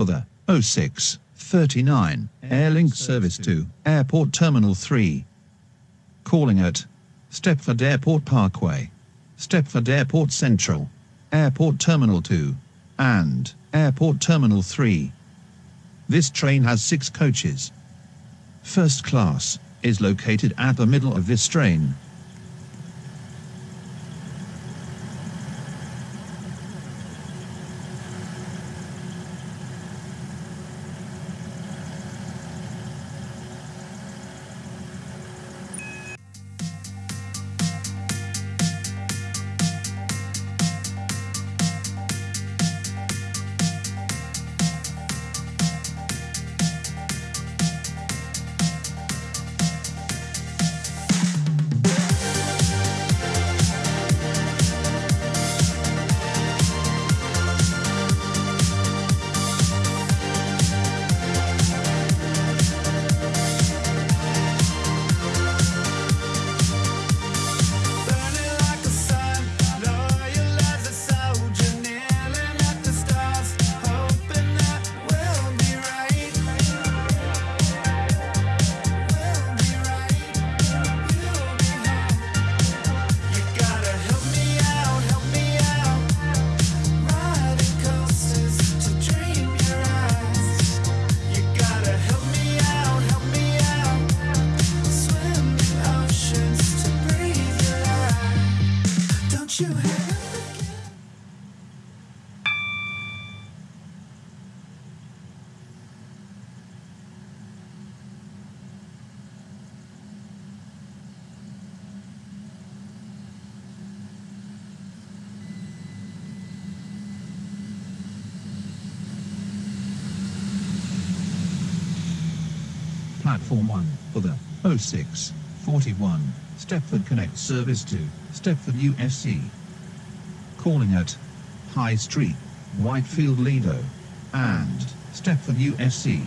for the 0639 Airlink service to Airport Terminal 3. Calling at Stepford Airport Parkway, Stepford Airport Central, Airport Terminal 2, and Airport Terminal 3. This train has six coaches. First class is located at the middle of this train. Service to Stepford UFC. Calling at High Street, Whitefield Lido, and Stepford UFC.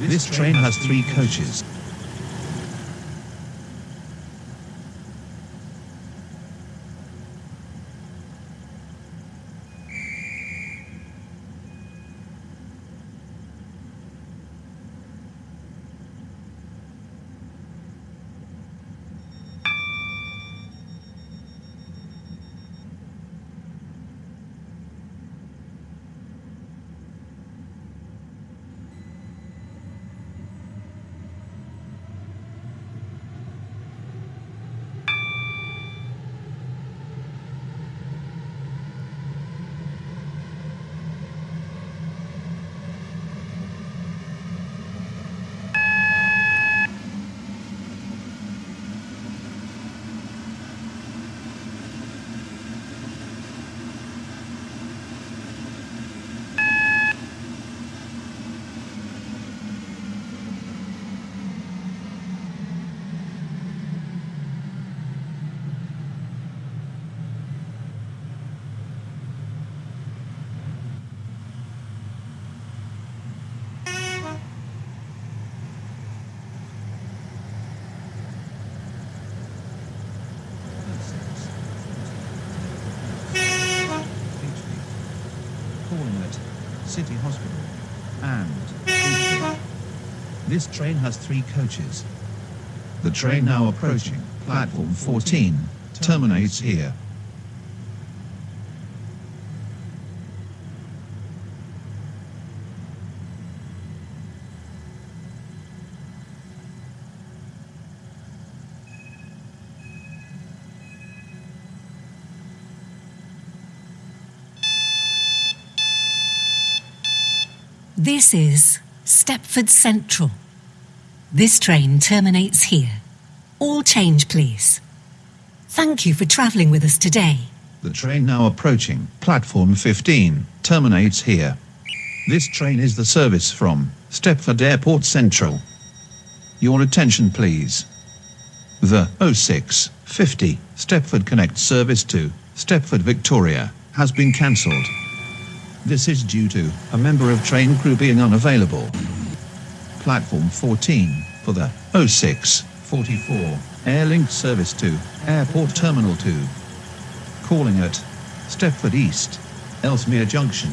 This train has three coaches. calling at City Hospital and This train has three coaches. The train now approaching platform 14 terminates here. This is Stepford Central. This train terminates here. All change, please. Thank you for travelling with us today. The train now approaching platform 15 terminates here. This train is the service from Stepford Airport Central. Your attention, please. The 0650 Stepford Connect service to Stepford Victoria has been cancelled. This is due to a member of train crew being unavailable. Platform 14 for the 0644 Airlink service to Airport Terminal 2. Calling at Stepford East, Ellesmere Junction,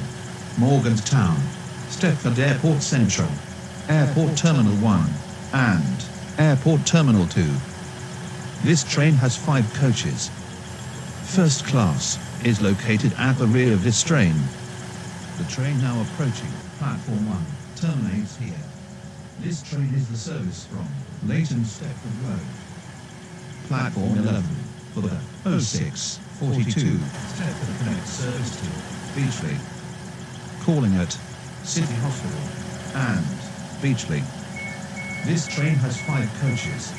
Morganstown, Stepford Airport Central, Airport Terminal 1, and Airport Terminal 2. This train has five coaches. First class is located at the rear of this train. The train now approaching platform 1 terminates here. This train is the service from Leighton Stepford Road. Platform 11 for the 0642 Stepford Connect service to Beechley. Calling at City Hospital and Beechley. This train has five coaches.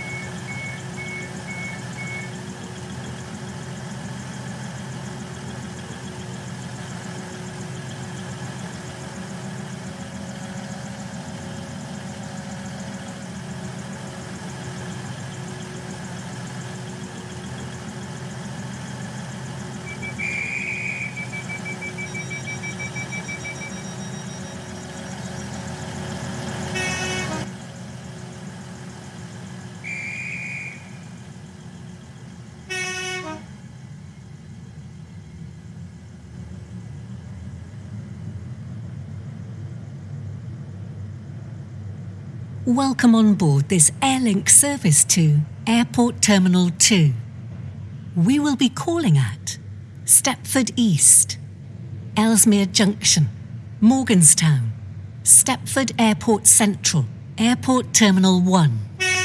Welcome on board this Airlink service to Airport Terminal 2. We will be calling at Stepford East, Ellesmere Junction, Morganstown, Stepford Airport Central, Airport Terminal 1,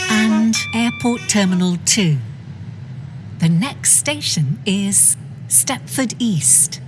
and Airport Terminal 2. The next station is Stepford East.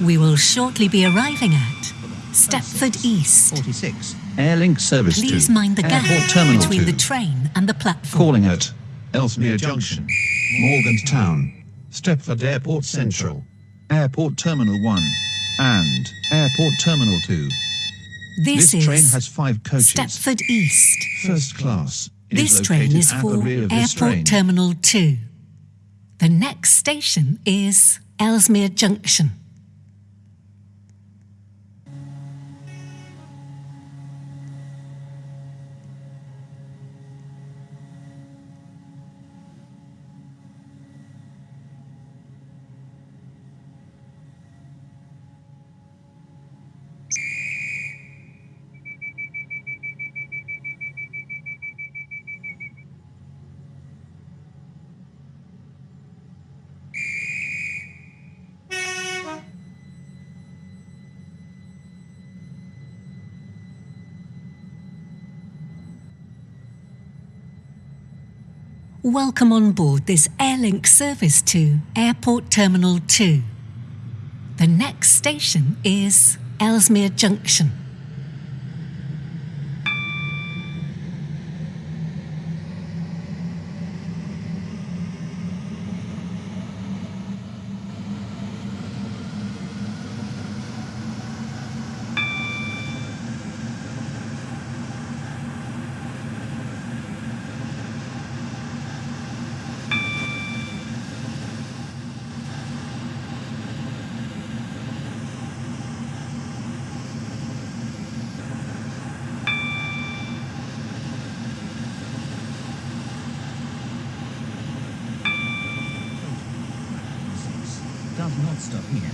We will shortly be arriving at Stepford East. 46 Airlink service Please to mind the gap Terminal between 2. the train and the platform. Calling at Ellesmere Junction, Morganstown, Stepford Airport Central, Airport Terminal 1, and Airport Terminal 2. This, This train has five coaches. Stepford East. First class is This train is for the rear of this Airport train. Terminal 2. The next station is Ellesmere Junction. Welcome on board this Airlink service to Airport Terminal 2. The next station is Ellesmere Junction. Does not stop here.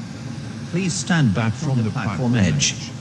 Please stand back from the platform edge.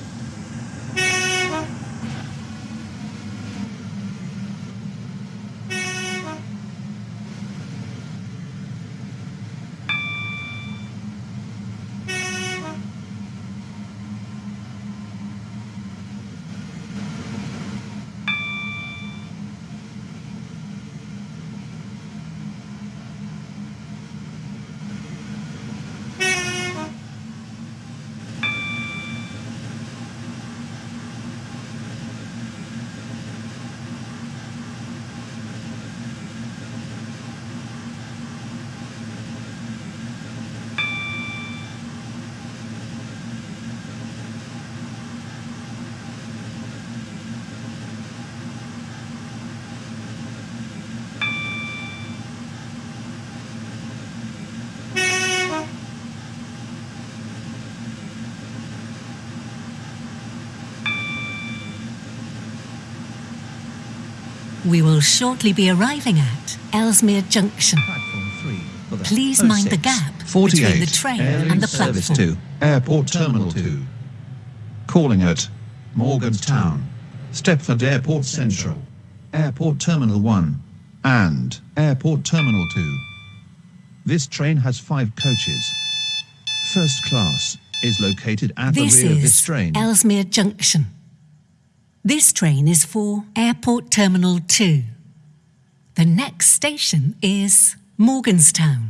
We will shortly be arriving at Ellesmere Junction. Platform 3 for the Please mind the gap between the train and the Service platform. 2, Airport Terminal 2. Calling at Morganstown, Stepford Airport Central, Airport Terminal 1, and Airport Terminal 2. This train has five coaches. First class is located at This the rear of this is train. Ellesmere Junction. This train is for Airport Terminal 2. The next station is Morganstown.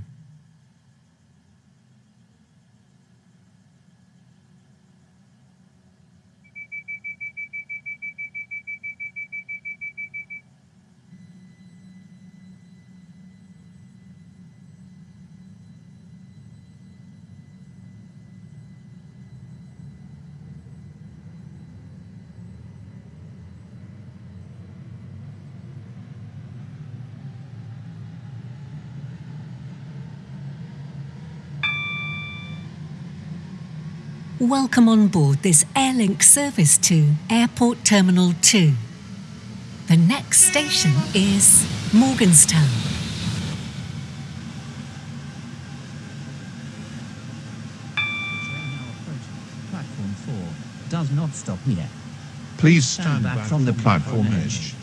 Welcome on board this Airlink service to Airport Terminal 2. The next station is Morganstown. Platform 4 does not stop here. Please stand back from the platform edge.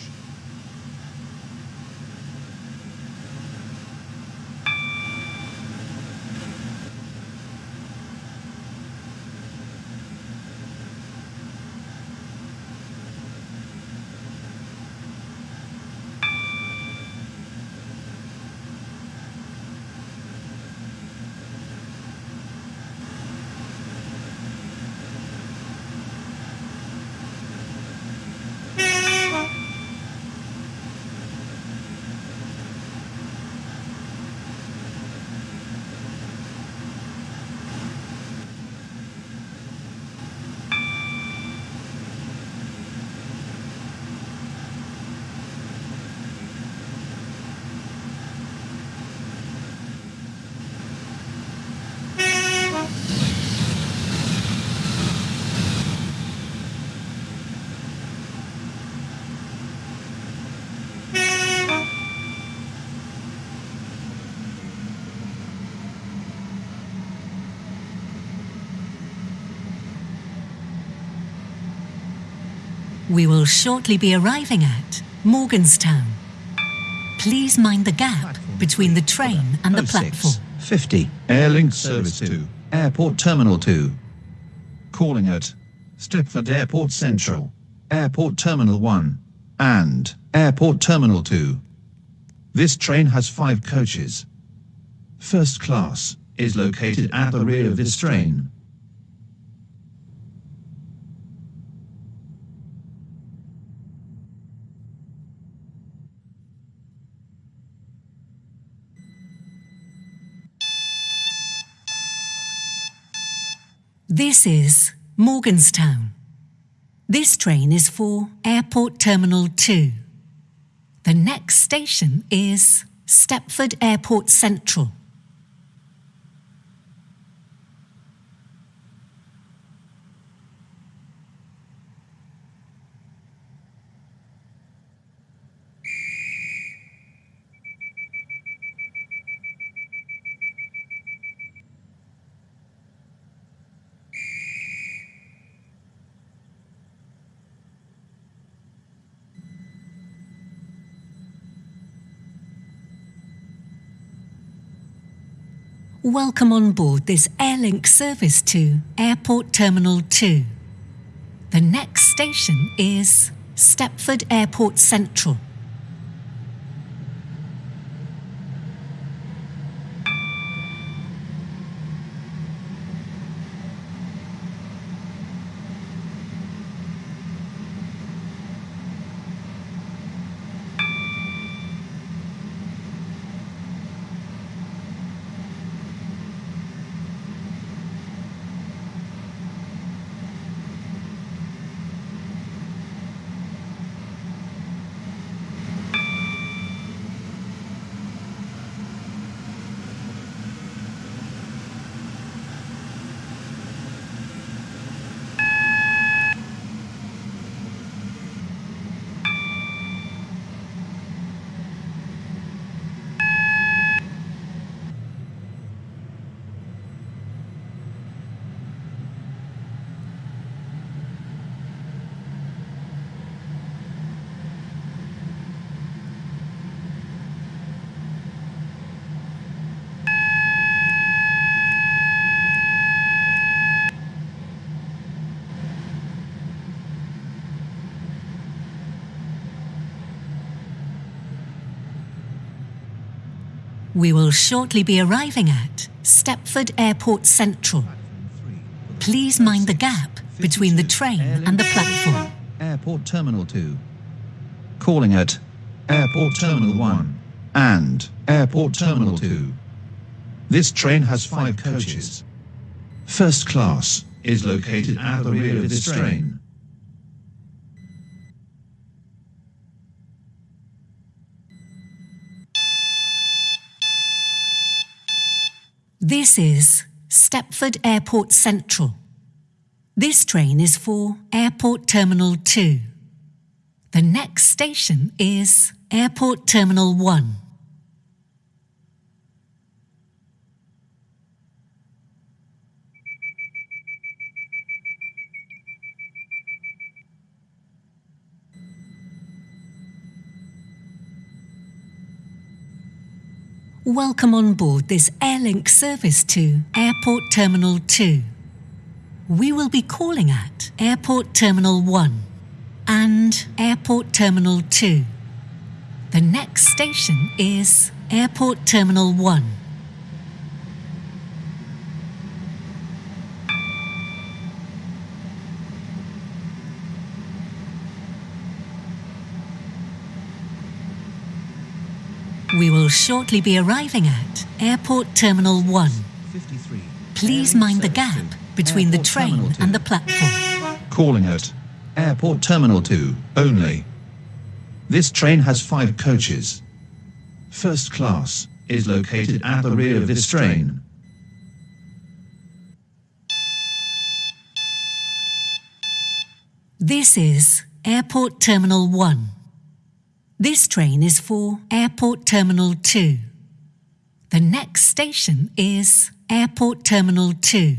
We will shortly be arriving at Morganstown. Please mind the gap Platform between the three for train and the platform. 50 Airlink Service 2, Airport Terminal 2. Calling at Stepford Airport Central, Airport Terminal 1, and Airport Terminal 2. This train has five coaches. First class is located at the rear of this train. This is Morganstown. This train is for Airport Terminal 2. The next station is Stepford Airport Central. Welcome on board this Airlink service to Airport Terminal 2. The next station is Stepford Airport Central. We will shortly be arriving at Stepford Airport Central. Please mind the gap between the train and the platform. Airport Terminal 2. Calling at Airport Terminal 1 and Airport Terminal 2. This train has five coaches. First class is located at the rear of this train. This is Stepford Airport Central. This train is for Airport Terminal 2. The next station is Airport Terminal 1. Welcome on board this Airlink service to Airport Terminal 2. We will be calling at Airport Terminal 1 and Airport Terminal 2. The next station is Airport Terminal 1. We will shortly be arriving at Airport Terminal 1. Please mind the gap between the train and the platform. Calling at Airport Terminal 2 only. This train has five coaches. First class is located at the rear of this train. This is Airport Terminal 1. This train is for Airport Terminal 2. The next station is Airport Terminal 2.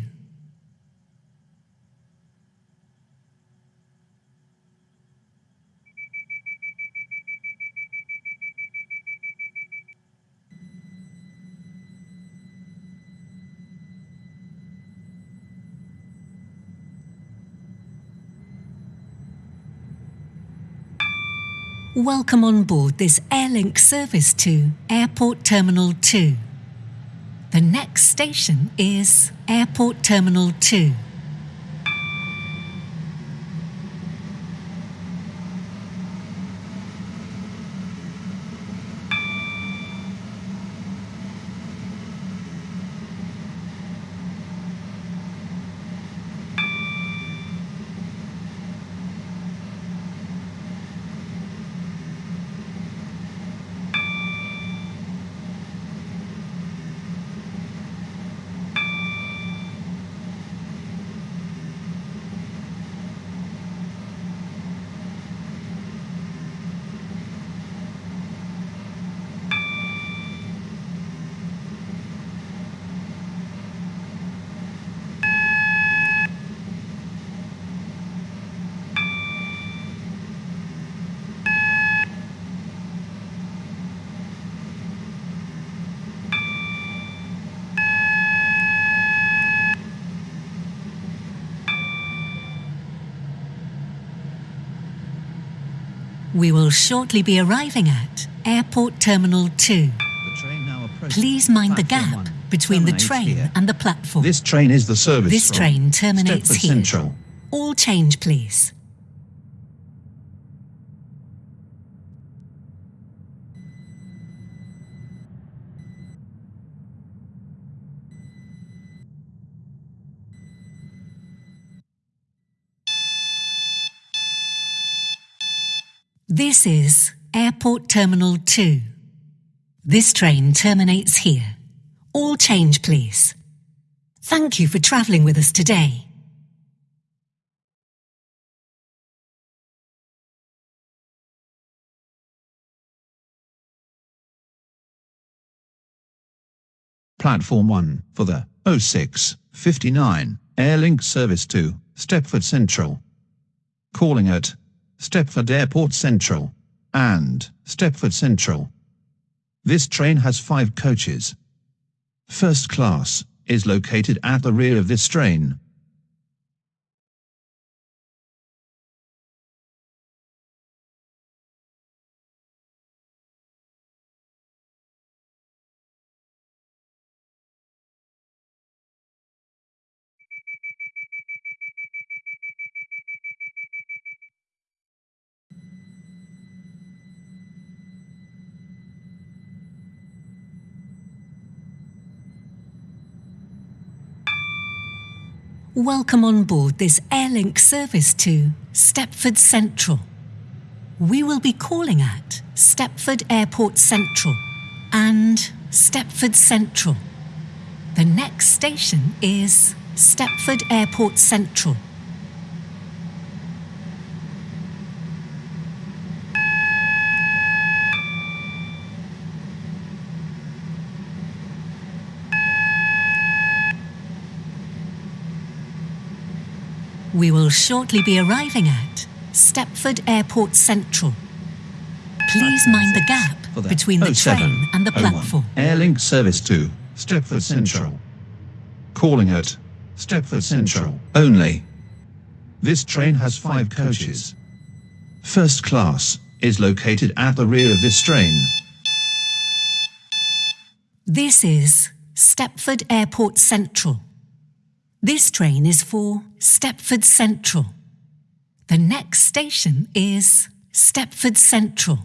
Welcome on board this Airlink service to Airport Terminal 2. The next station is Airport Terminal 2. We will shortly be arriving at Airport Terminal 2. The train now approaches Please mind the gap between the train here. and the platform. This train is the service This train terminates here. Central. All change, please. Terminal 2. This train terminates here. All change, please. Thank you for travelling with us today. Platform 1 for the 0659 Airlink service to Stepford Central. Calling at Stepford Airport Central and Stepford Central. This train has five coaches. First class is located at the rear of this train. Welcome on board this Airlink service to Stepford Central. We will be calling at Stepford Airport Central and Stepford Central. The next station is Stepford Airport Central. We will shortly be arriving at Stepford Airport Central. Please mind the gap between the oh, train and the oh, platform. Airlink service to Stepford Central. Calling at Stepford Central only. This train has five coaches. First class is located at the rear of this train. This is Stepford Airport Central. This train is for Stepford Central. The next station is Stepford Central.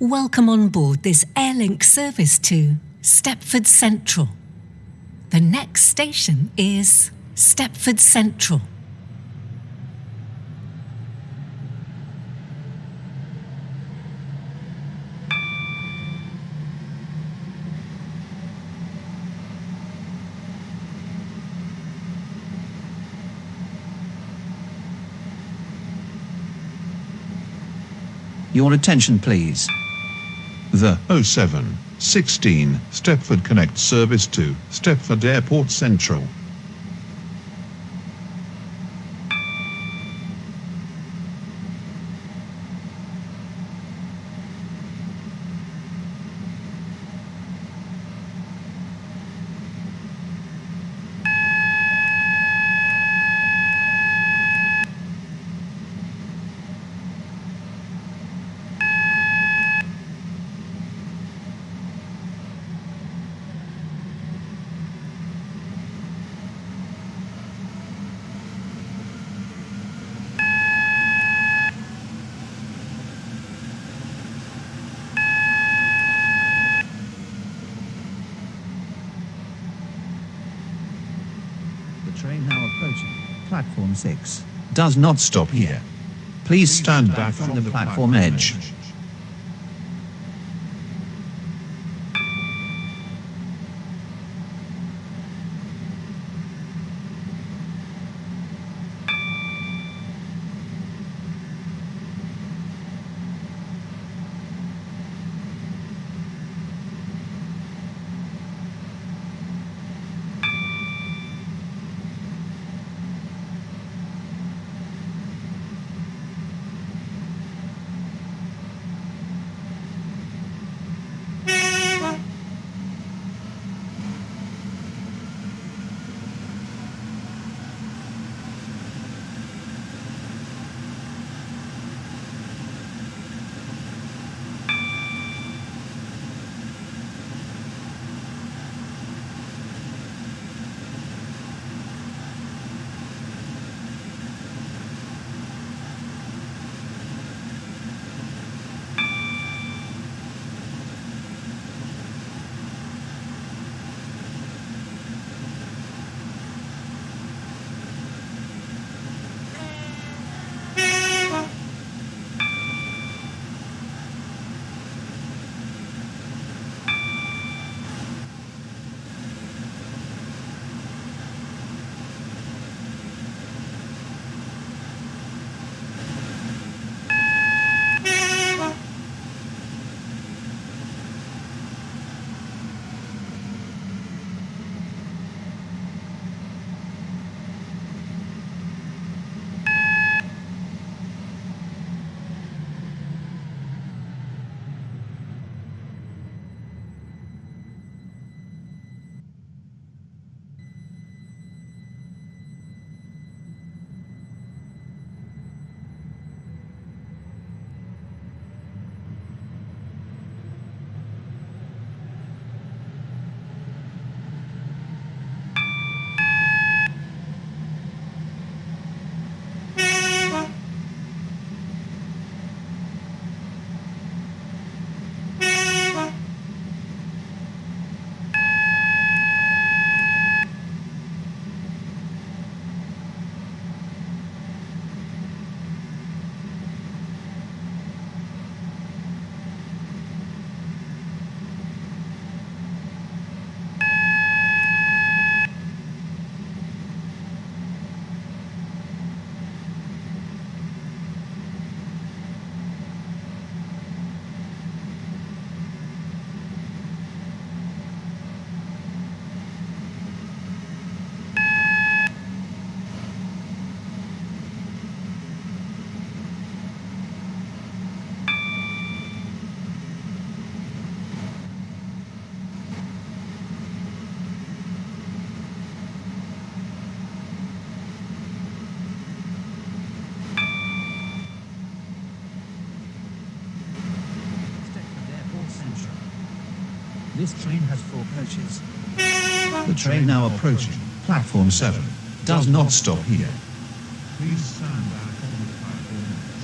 Welcome on board this Airlink service to Stepford Central. The next station is Stepford Central. Your attention, please. The 0716 Stepford Connect service to Stepford Airport Central. The train now approaching platform 6 does not stop here. Please stand back from the platform edge. This train has four coaches. The train now approaching platform 7 does not stop here. Please stand on the platform edge.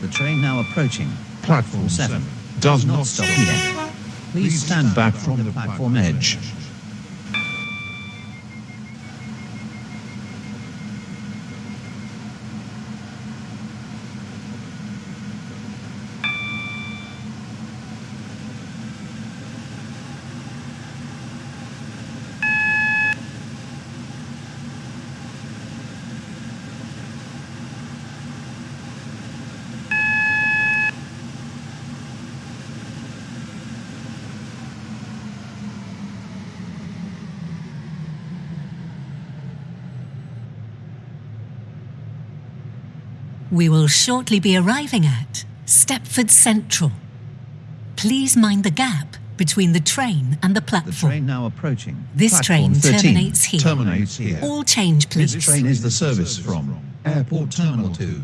The train now approaching. Platform 7 does not stop here. Please stand back from the platform edge. We will shortly be arriving at Stepford Central. Please mind the gap between the train and the platform. The train now approaching This Platform train 13 terminates here. Terminates here. All change, please. This train is the service from Airport Terminal 2.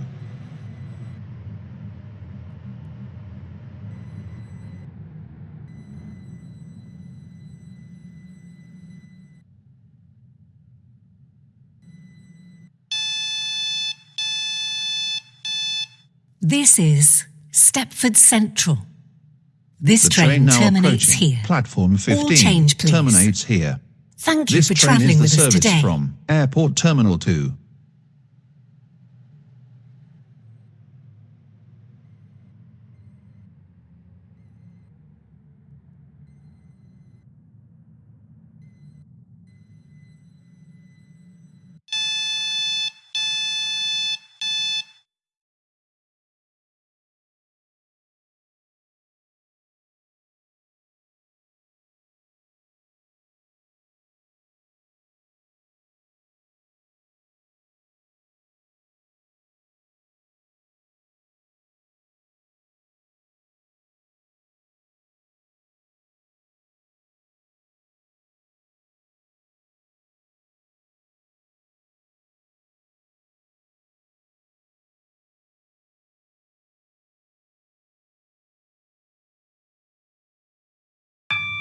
This is Stepford Central. This train, train now terminates here. platform 15 change, please. terminates here. Thank you This for train travelling is with the us service today. from Airport Terminal 2.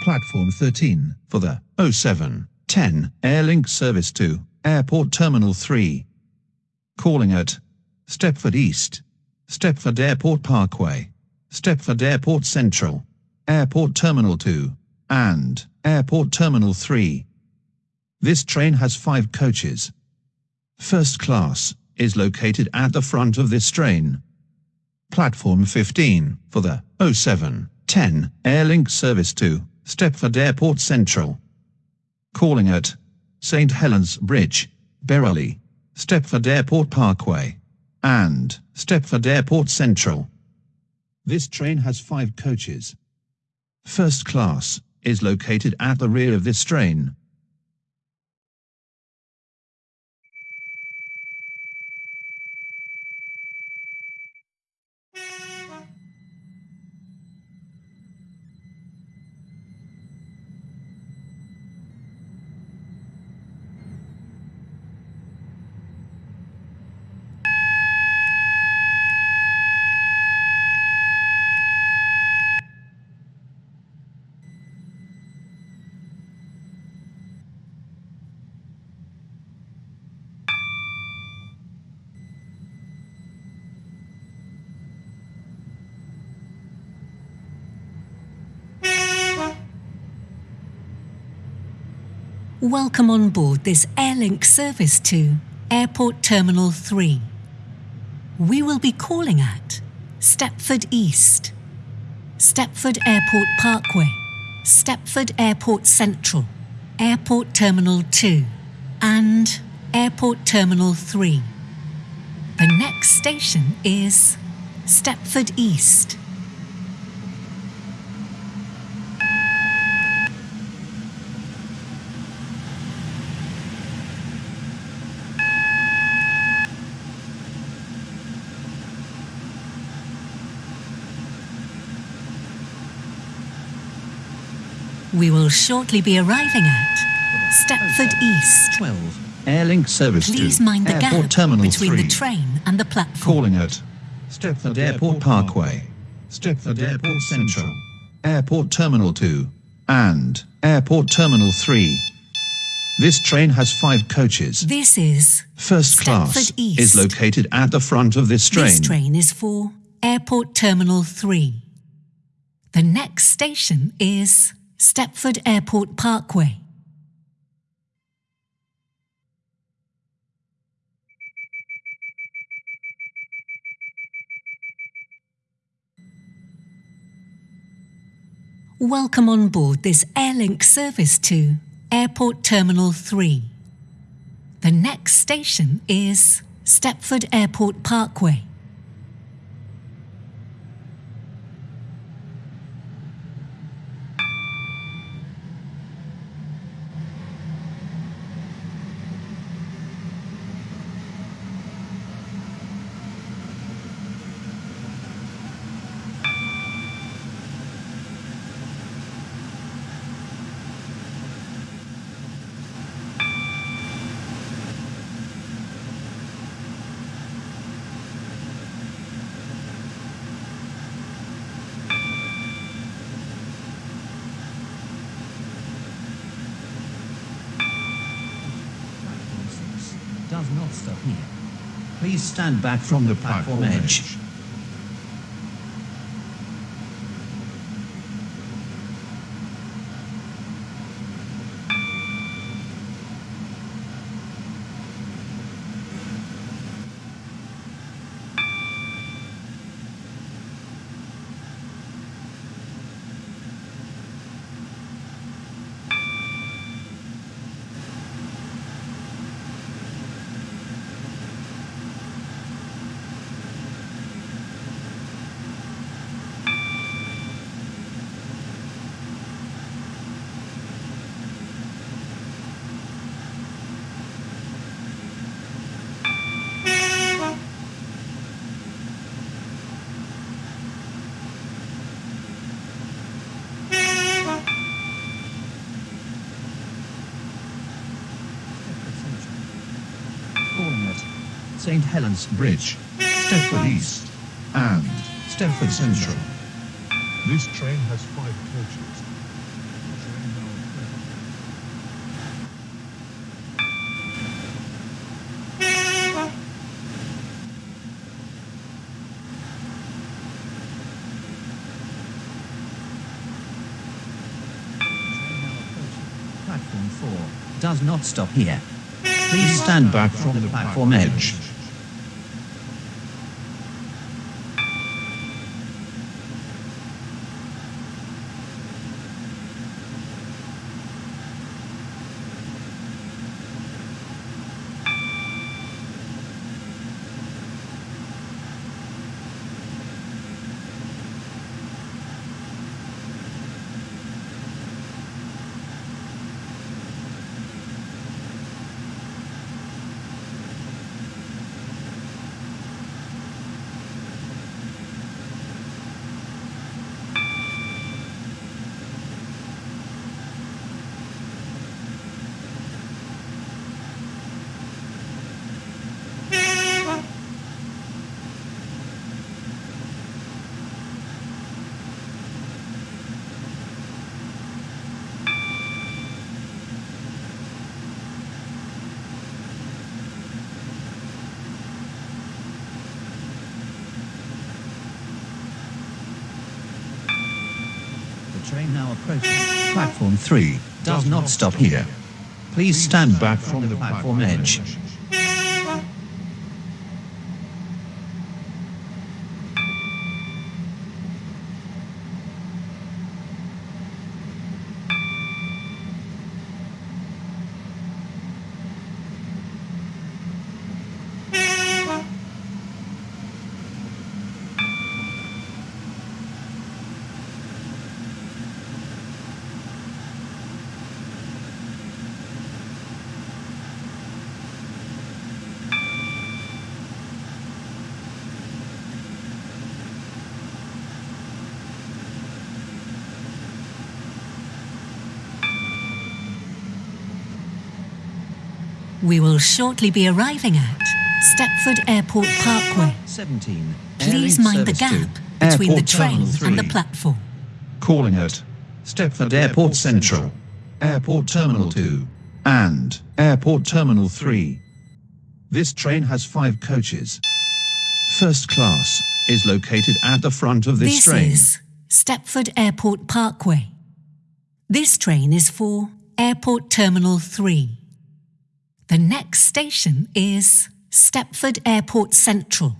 Platform 13 for the 0710 Airlink service to Airport Terminal 3. Calling at Stepford East, Stepford Airport Parkway, Stepford Airport Central, Airport Terminal 2, and Airport Terminal 3. This train has five coaches. First class is located at the front of this train. Platform 15 for the 0710 Airlink service to Stepford Airport Central. Calling at St. Helens Bridge, Beechley, Stepford Airport Parkway, and Stepford Airport Central. This train has five coaches. First class is located at the rear of this train. Welcome on board this Airlink service to Airport Terminal 3. We will be calling at Stepford East, Stepford Airport Parkway, Stepford Airport Central, Airport Terminal 2, and Airport Terminal 3. The next station is Stepford East. We will shortly be arriving at Stepford East. 12. Airlink service Please to mind the Airport gap Terminal between 3. the train and the platform. Calling at Stepford Airport Parkway, Stepford Airport Central, Airport Terminal 2, and Airport Terminal 3. This train has five coaches. This is First class Stepford East. is located at the front of this train. This train is for Airport Terminal 3. The next station is Stepford Airport Parkway. Welcome on board this Airlink service to Airport Terminal 3. The next station is Stepford Airport Parkway. Platform 6 does not stop here. Please stand back from the platform edge. Calling at St. Helens Bridge, Stepford East, and Stepford Central. This train has five coaches. Train. Train now approaching. Platform 4 does not stop here. Please stand back from the platform edge. The train now approaching. Platform 3 does not stop here. Please stand back from the platform edge. We will shortly be arriving at Stepford Airport Parkway. 17. Please mind the gap 2, between the train and the platform. Calling at Stepford Airport Central, Airport Terminal 2, and Airport Terminal 3. This train has five coaches. First class is located at the front of this, This train. This is Stepford Airport Parkway. This train is for Airport Terminal 3. The next station is Stepford Airport Central.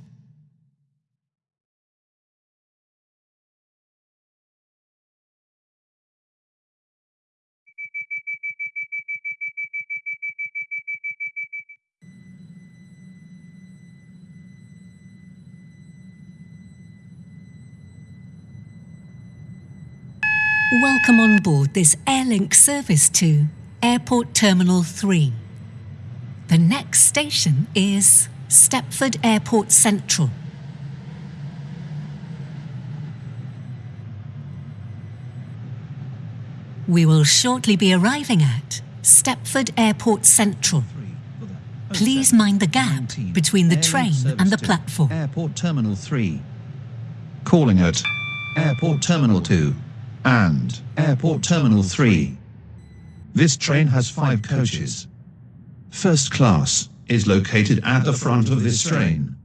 Welcome on board this Airlink service to Airport Terminal 3. The next station is Stepford Airport Central. We will shortly be arriving at Stepford Airport Central. Please mind the gap between the train and the platform. Airport Terminal 3. Calling at Airport Terminal 2 and Airport Terminal 3. This train has five coaches. First class is located at the front of this train.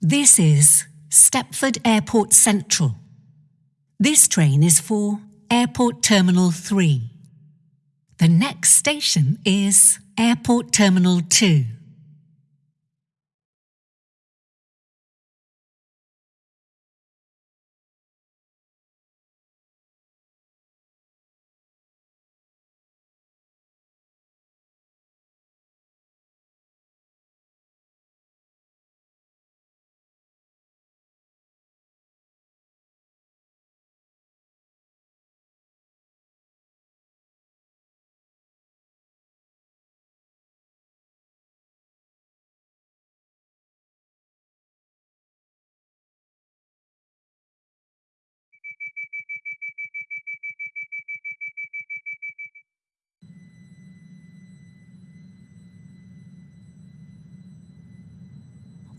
This is Stepford Airport Central. This train is for Airport Terminal 3. The next station is Airport Terminal 2.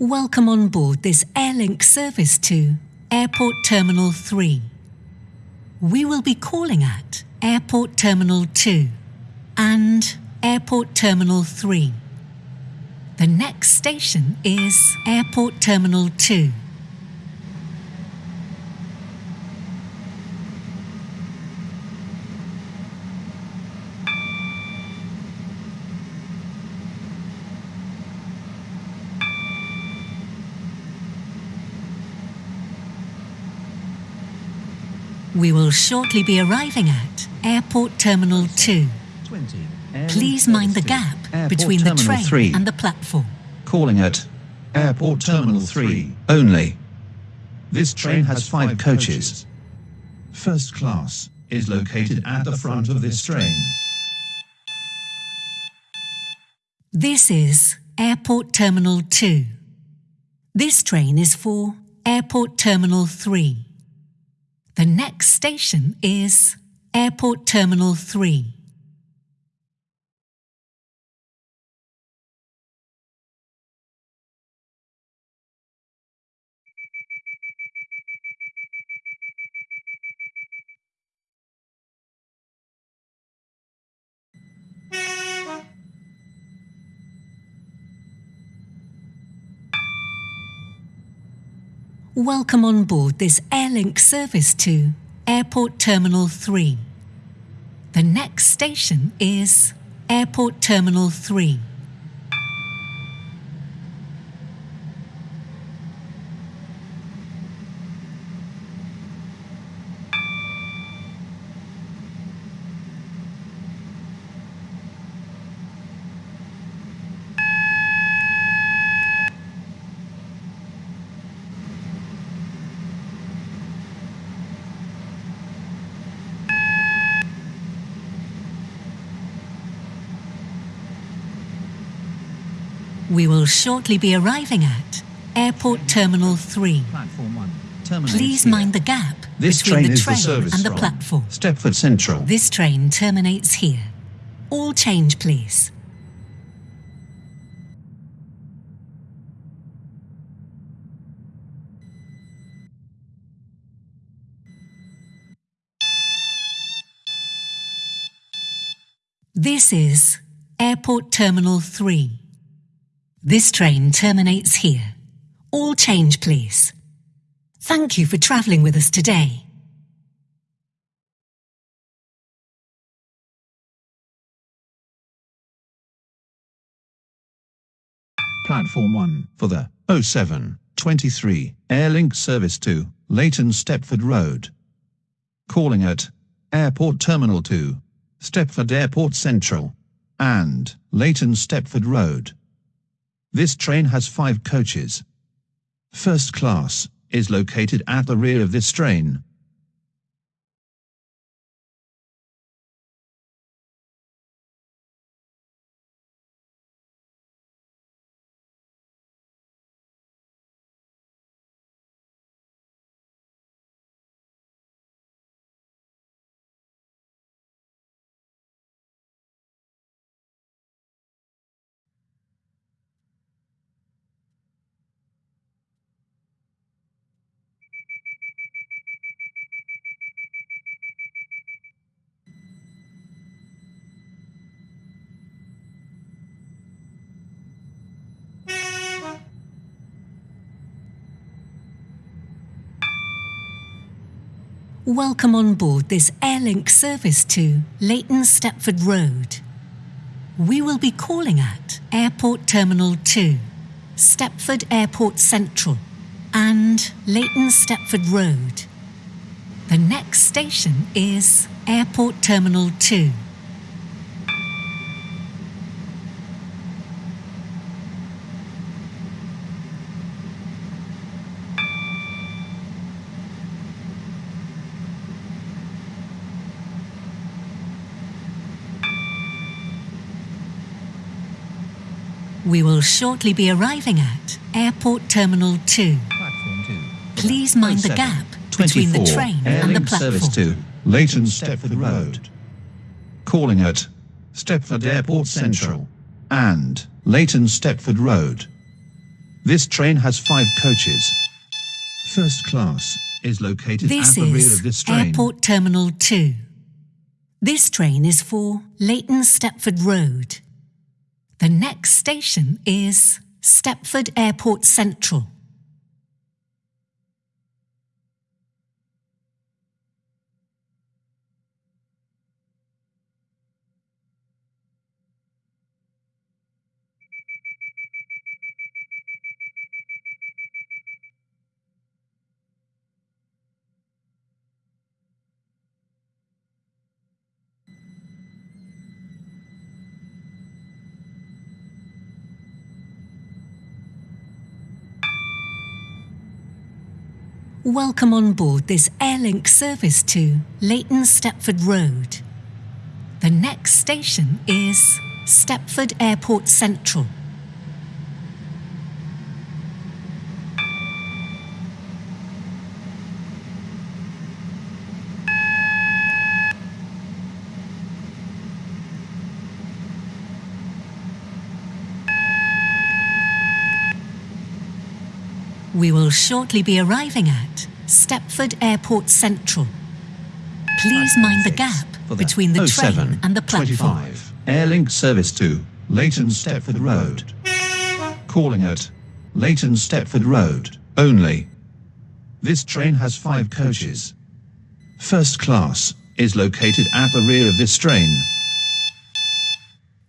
Welcome on board this Airlink service to Airport Terminal 3. We will be calling at Airport Terminal 2 and Airport Terminal 3. The next station is Airport Terminal 2. We will shortly be arriving at Airport Terminal 2. 20. Please mind the gap Airport between the train 3. and the platform. Calling at Airport Terminal 3 only. This train has five coaches. First class is located at the front of this train. This is Airport Terminal 2. This train is for Airport Terminal 3. The next station is Airport Terminal 3. Welcome on board this Airlink service to Airport Terminal 3. The next station is Airport Terminal 3. We will shortly be arriving at Airport Terminal 3. Platform 1 Please here. mind the gap This between train the train the and the from platform. Stepford Central. This train terminates here. All change, please. This is Airport Terminal 3. This train terminates here. All change, please. Thank you for travelling with us today. Platform 1 for the 0723 Airlink service to Leighton Stepford Road. Calling at Airport Terminal 2, Stepford Airport Central, and Leighton Stepford Road. This train has five coaches. First class is located at the rear of this train. Welcome on board this Airlink service to Leighton Stepford Road. We will be calling at Airport Terminal 2, Stepford Airport Central, and Leighton Stepford Road. The next station is Airport Terminal 2. We will shortly be arriving at Airport Terminal 2. Platform 2 Please mind the gap between the train and the Airlink service platform. to Leighton Stepford Road. Calling at Stepford Airport Central and Leighton Stepford Road. This train has five coaches. First class is located This at the rear of this train. Airport Terminal 2. This train is for Leighton Stepford Road. The next station is Stepford Airport Central. Welcome on board this Airlink service to Leighton Stepford Road. The next station is Stepford Airport Central. We will shortly be arriving at Stepford Airport Central. Please mind the gap between the oh, train and the platform. 25 Airlink service to Leighton Stepford Road. Calling at Leighton Stepford Road only. This train has five coaches. First class is located at the rear of this train.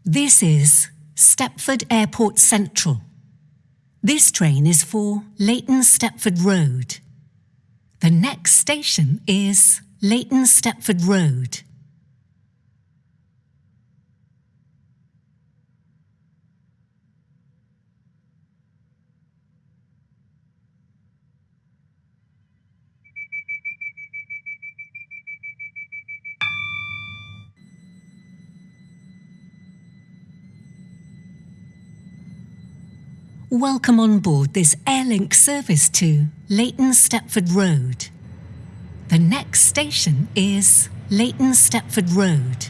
This is Stepford Airport Central. This train is for Leighton Stepford Road. The next station is Leighton Stepford Road. Welcome on board this Airlink service to Leighton Stepford Road. The next station is Leighton Stepford Road.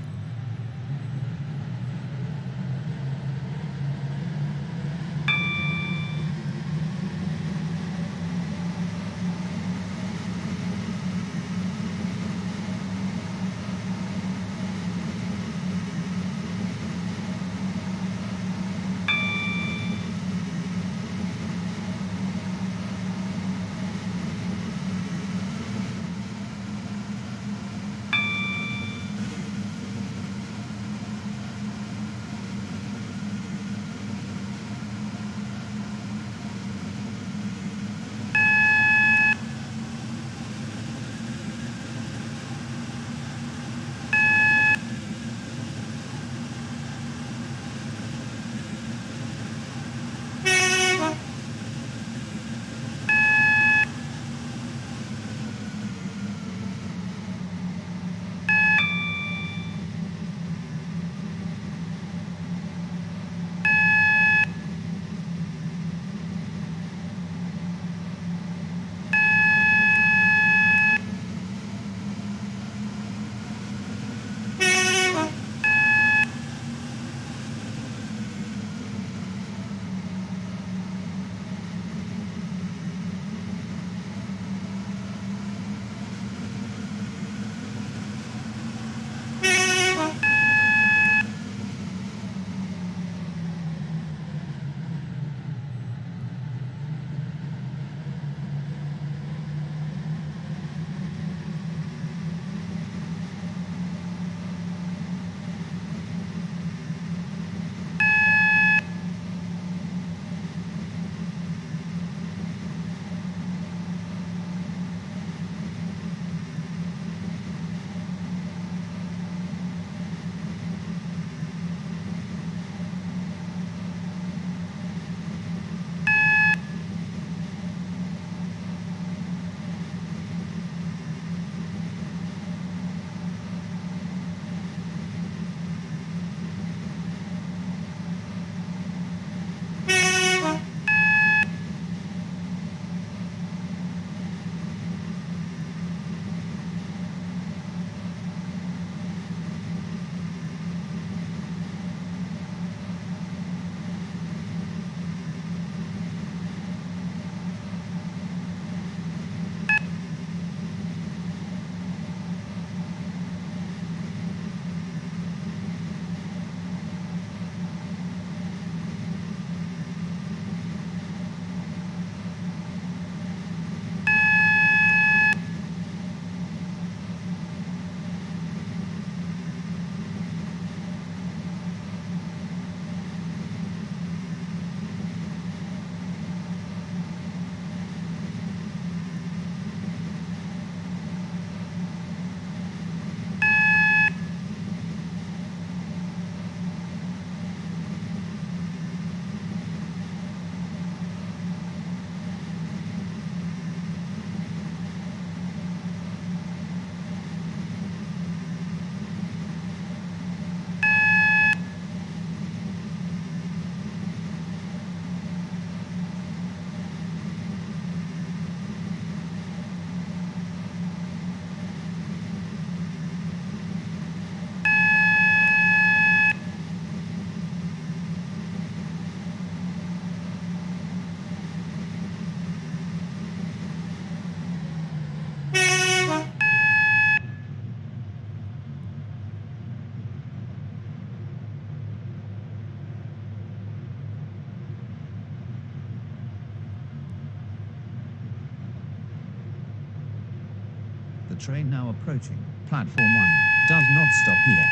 Train now approaching. Platform 1 does not stop here.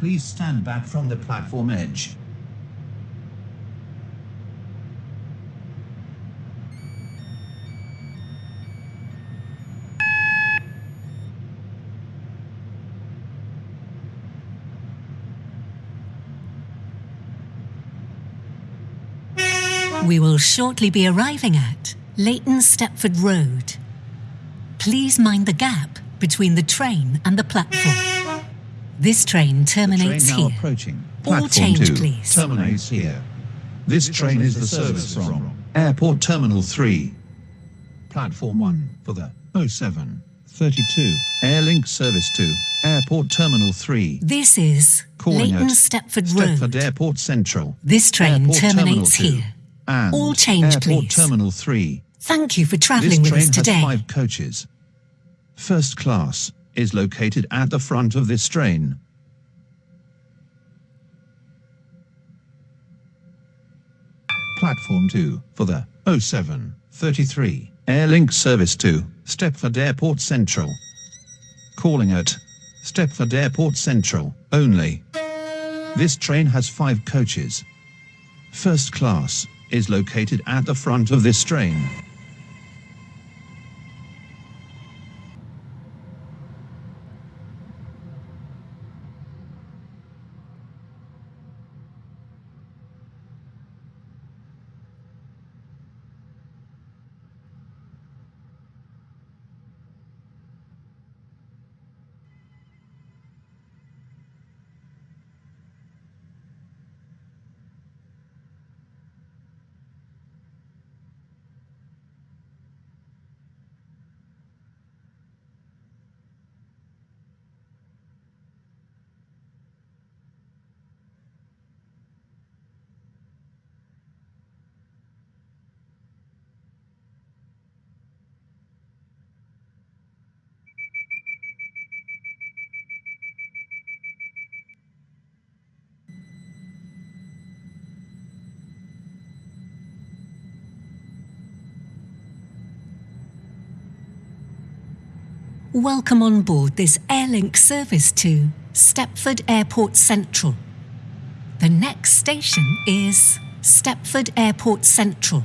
Please stand back from the platform edge. We will shortly be arriving at Leighton Stepford Road. Please mind the gap between the train and the platform. This train The train terminates now here. approaching. All change, 2 please. terminates here. This train is the service from Airport Terminal 3. Platform 1 hmm. for the 0732 Airlink service to Airport Terminal 3. This is Calling Leighton at Stepford Stepford Airport Central. This train Airport terminates Terminal here. And All change, Airport please. Terminal 3. Thank you for travelling with us today. This train us has today. five coaches. First class is located at the front of this train. Platform 2 for the 0733 Airlink service to Stepford Airport Central. Calling at Stepford Airport Central only. This train has five coaches. First class is located at the front of this train. Welcome on board this Airlink service to Stepford Airport Central. The next station is Stepford Airport Central.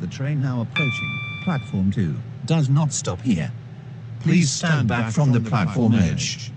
The train now approaching platform 2 does not stop here. Please stand back from the platform edge.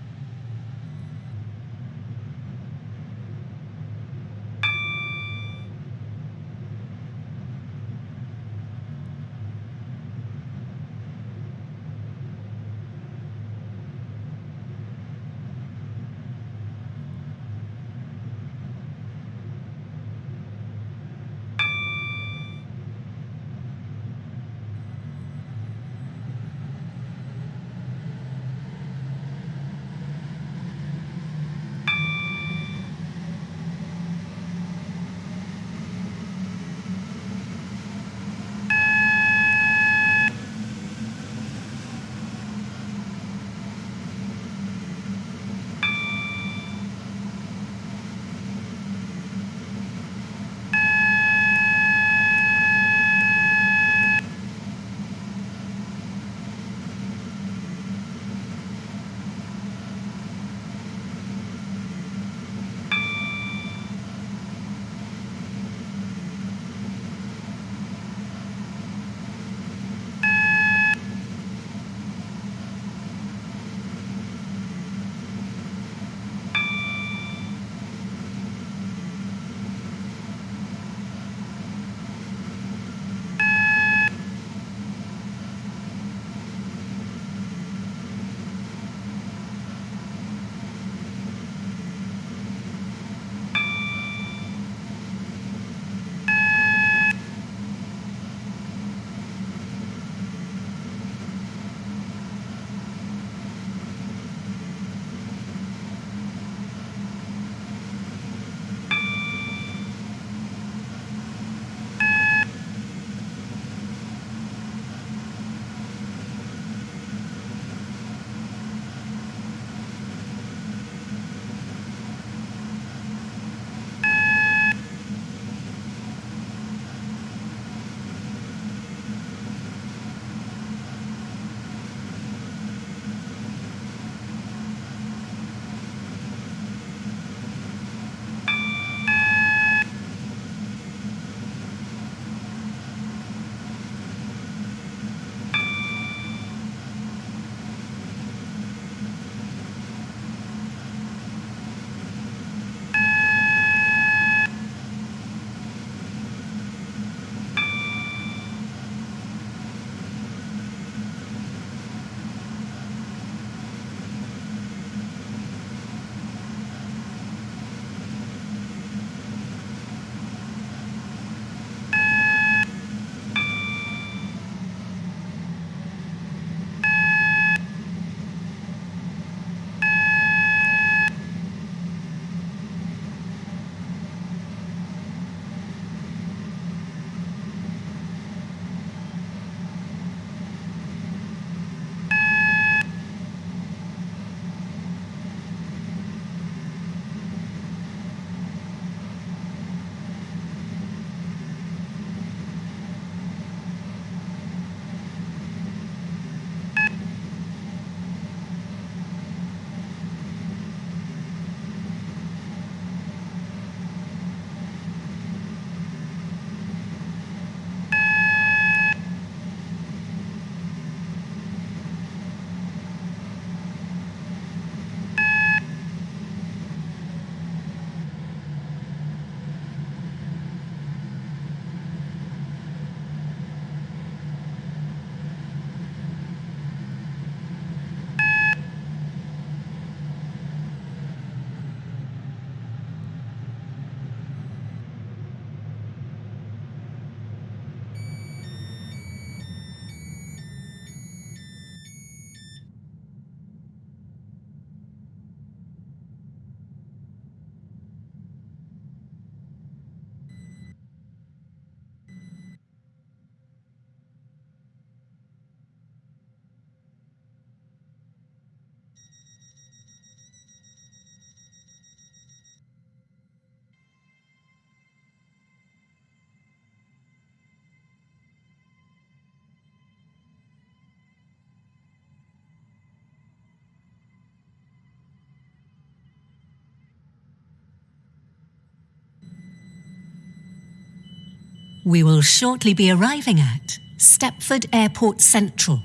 We will shortly be arriving at Stepford Airport Central.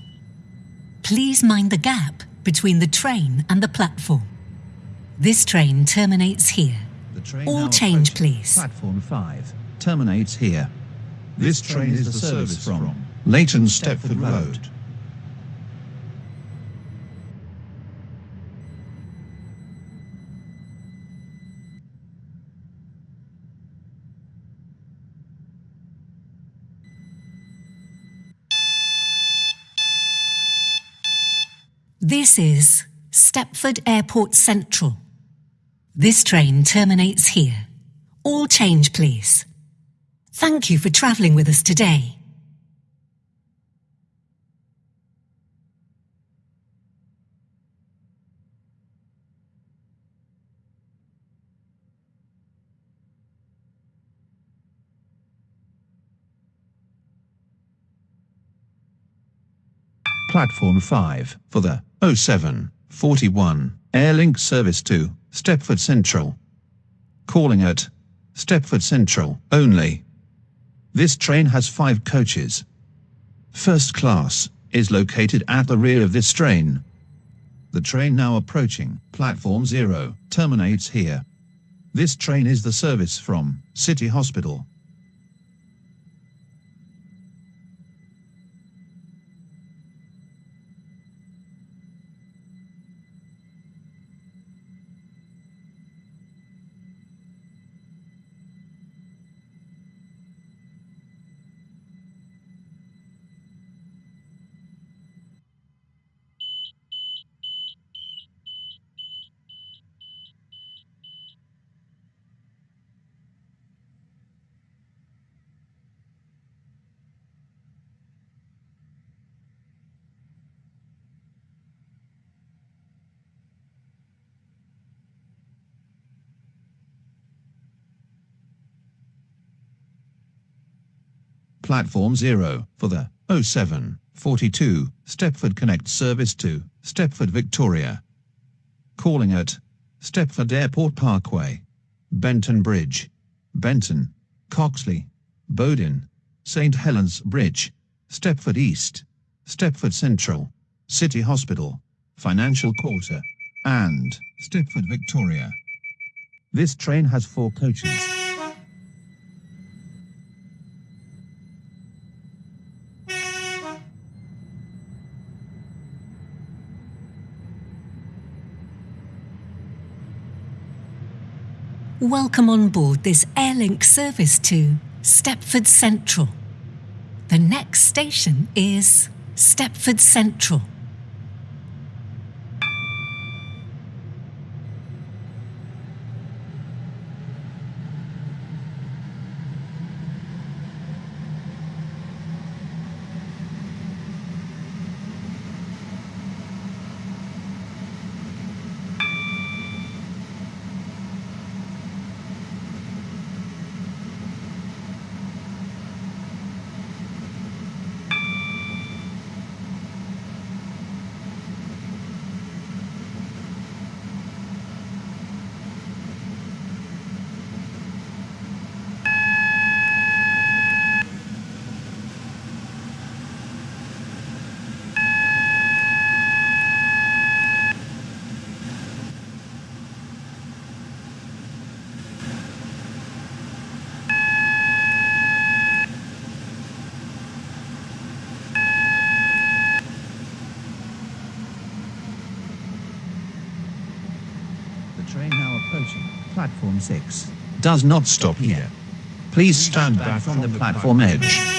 Please mind the gap between the train and the platform. This train terminates here. The train All change, please. Platform 5 terminates here. This train is the service from Leighton Stepford Road. This is Stepford Airport Central. This train terminates here. All change, please. Thank you for travelling with us today. Platform 5 for the 0741 Airlink service to Stepford Central. Calling at Stepford Central only. This train has five coaches. First class is located at the rear of this train. The train now approaching platform 0 terminates here. This train is the service from City Hospital. Platform 0 for the 0742 Stepford Connect service to Stepford Victoria. Calling at Stepford Airport Parkway, Benton Bridge, Benton, Coxley, Bowden, St Helens Bridge, Stepford East, Stepford Central, City Hospital, Financial Quarter, and Stepford Victoria. This train has four coaches. Welcome on board this Airlink service to Stepford Central. The next station is Stepford Central. The train platform 6 does not stop here. Please stand back from the platform edge.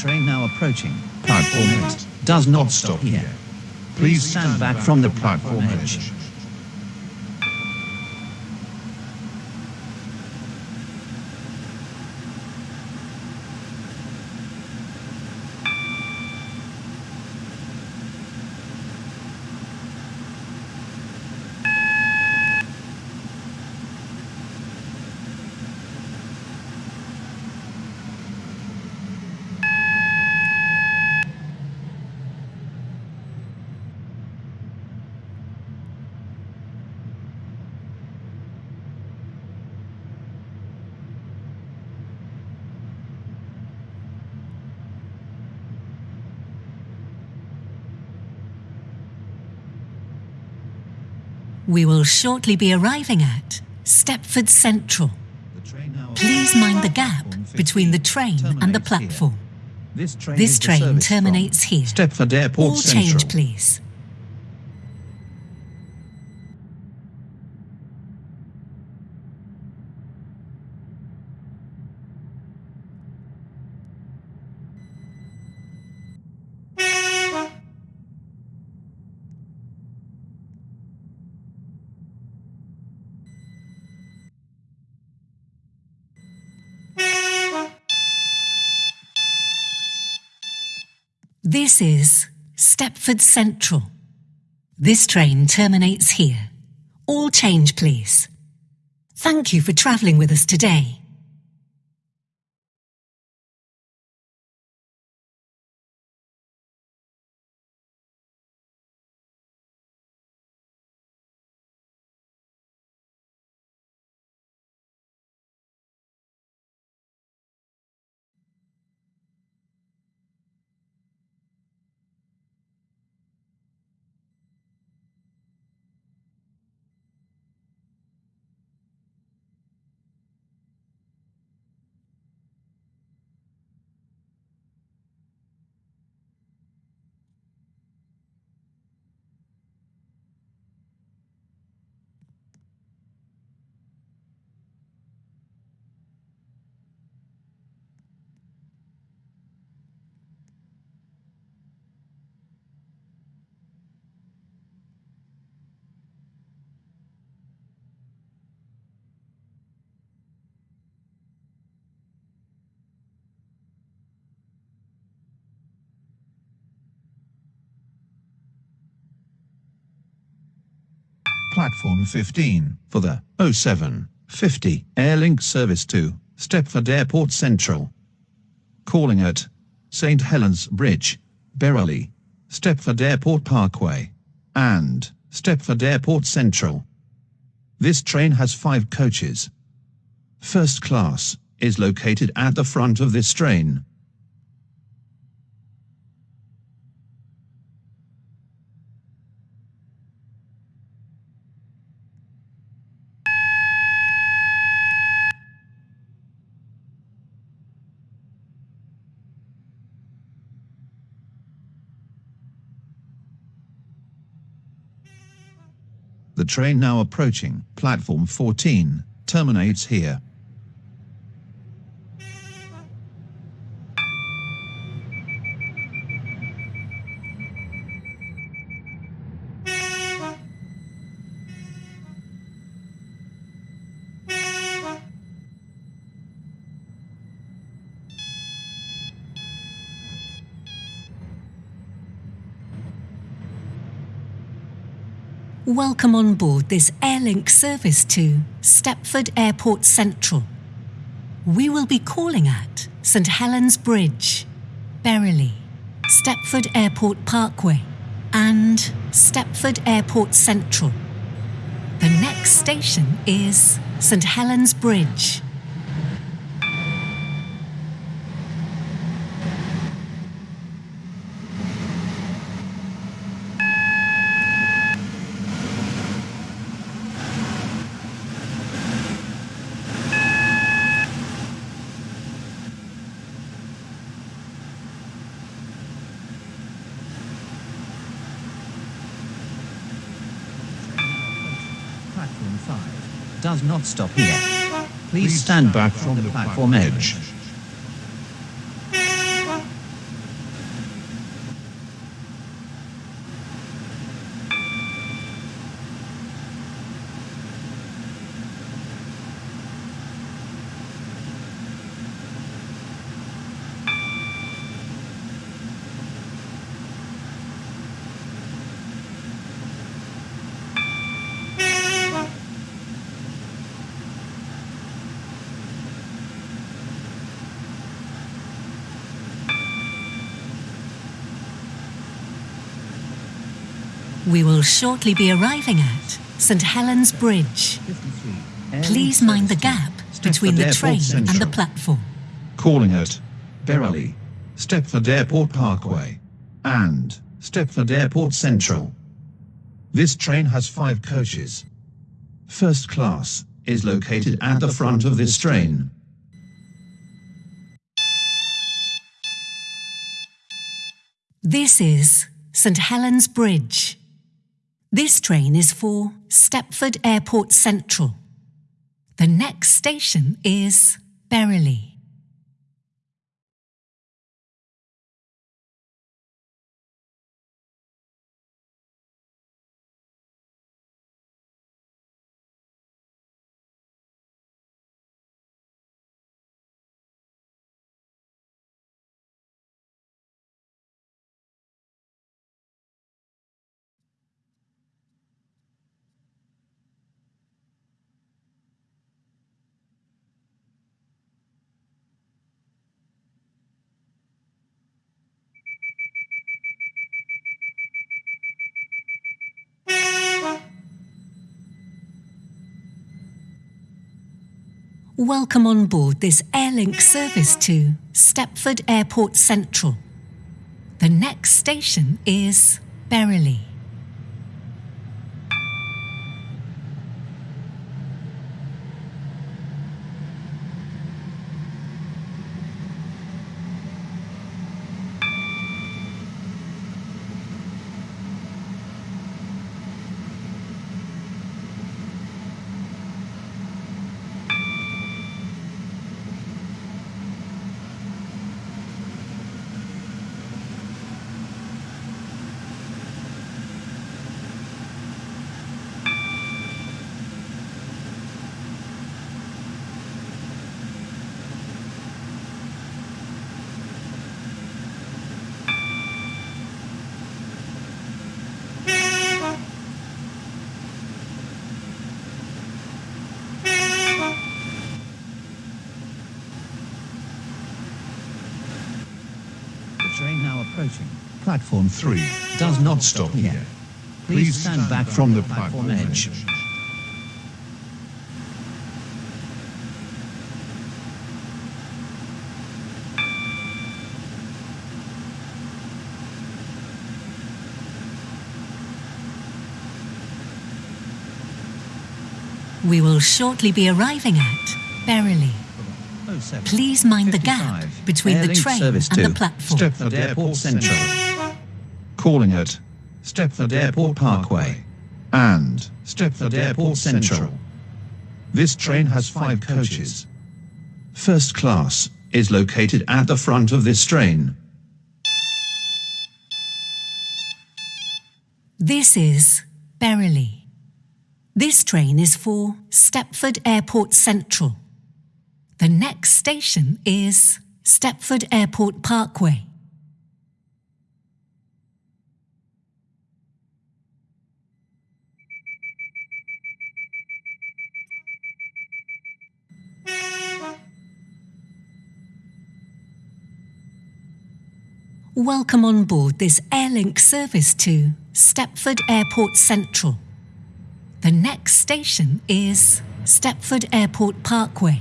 Train now approaching platform 8 does not stop here. Please stand back from the platform edge. We will shortly be arriving at Stepford Central. The train now Please mind the gap between the train and the platform. This train, This is the train service terminates here. Stepford Airport All change, please. This is Stepford Central. This train terminates here. All change, please. Thank you for travelling with us today. Platform 15 for the 0750 Airlink service to Stepford Airport Central. Calling at St. Helens Bridge, Berrily, Stepford Airport Parkway, and Stepford Airport Central. This train has five coaches. First class is located at the front of this train. The train now approaching platform 14 terminates here. Welcome on board this Airlink service to Stepford Airport Central. We will be calling at St Helens Bridge, Berrily, Stepford Airport Parkway, and Stepford Airport Central. The next station is St Helens Bridge. Platform 5 does not stop here. Please stand back from the platform edge. We will shortly be arriving at St Helens Bridge. Please mind the gap between the train and the platform. Calling at Berrily, Stepford Airport Parkway, and Stepford Airport Central. This train has five coaches. First class is located at the front of this train. This is St Helens Bridge. This train is for Stepford Airport Central. The next station is Berrily. Welcome on board this Airlink service to Stepford Airport Central. The next station is Berrily. The train now approaching. Platform 3 does not stop here. Please stand back from the platform edge. We will shortly be arriving at Berrily. Oh Please mind the gap between the train and the to platform. Stepford Airport Central. Calling at Stepford Airport Parkway and Stepford Airport Central. This train has five coaches. First class is located at the front of this train. This is Berrily. This train is for Stepford Airport Central. The next station is Stepford Airport Parkway. Welcome on board this Airlink service to Stepford Airport Central. The next station is Stepford Airport Parkway.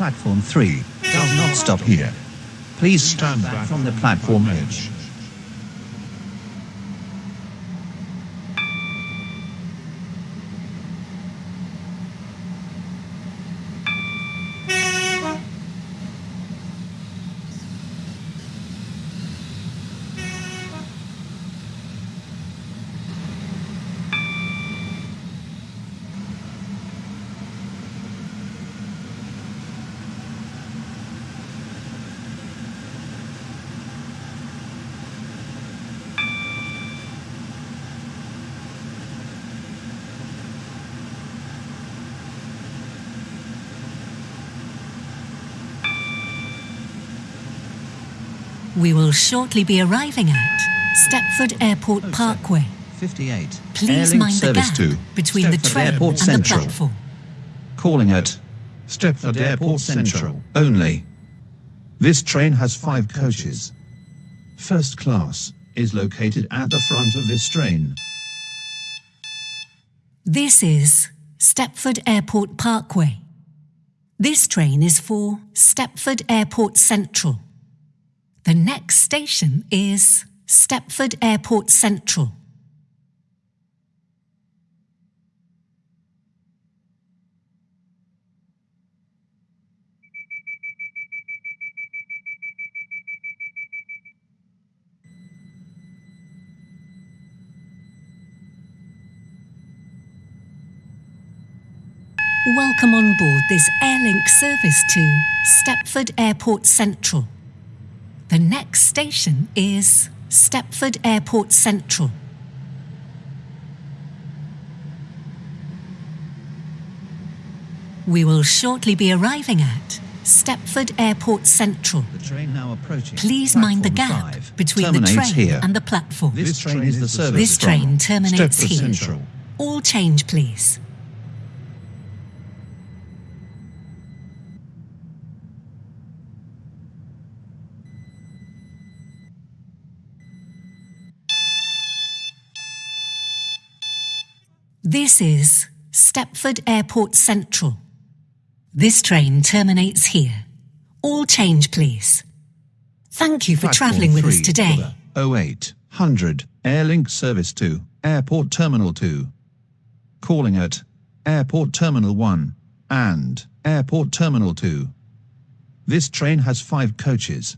Platform 3 does not stop here. Please stand back from the platform edge. We will shortly be arriving at Stepford Airport oh, Parkway. 58. Please Airlink mind the gap to between the train Airport and the platform. Calling at Stepford Airport Central only. This train has five coaches. First class is located at the front of this train. This is Stepford Airport Parkway. This train is for Stepford Airport Central. The next station is Stepford Airport Central. Welcome on board this Airlink service to Stepford Airport Central. The next station is Stepford Airport Central. We will shortly be arriving at Stepford Airport Central. the train now approaching. Please mind the gap five. between the train here. and the platform. This train is the service This from train terminates Stepford here. Central. All change, please. This is Stepford Airport Central. This train terminates here. All change, please. Thank you for travelling with us today. 0800 Airlink service to Airport Terminal 2. Calling at Airport Terminal 1 and Airport Terminal 2. This train has five coaches.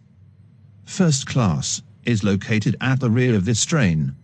First class is located at the rear of this train.